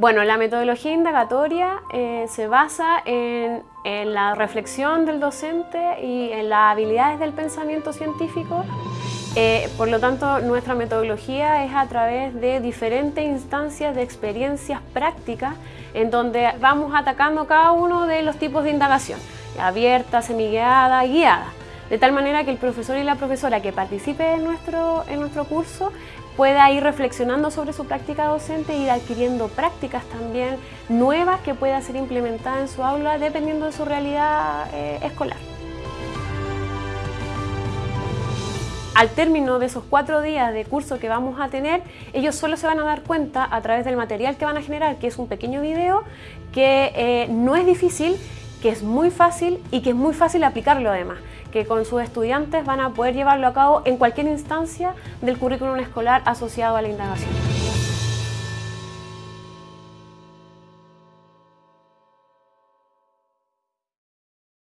Bueno, la metodología indagatoria eh, se basa en, la reflexión del docente y en las habilidades del pensamiento científico. Eh, por lo tanto, nuestra metodología es a través de diferentes instancias de experiencias prácticas en donde vamos atacando cada uno de los tipos de indagación, abierta, semiguiada y guiada de tal manera que el profesor y la profesora que participe en nuestro, nuestro curso pueda ir reflexionando sobre su práctica docente e ir adquiriendo prácticas también nuevas que pueda ser implementadas en su aula dependiendo de su realidad eh, escolar. Al término de esos cuatro días de curso que vamos a tener, ellos solo se van a dar cuenta a través del material que van a generar, que es un pequeño video, que eh, no es difícil, que es muy fácil y que es muy fácil aplicarlo además que con sus estudiantes van a poder llevarlo a cabo en cualquier instancia del currículum escolar asociado a la indagación.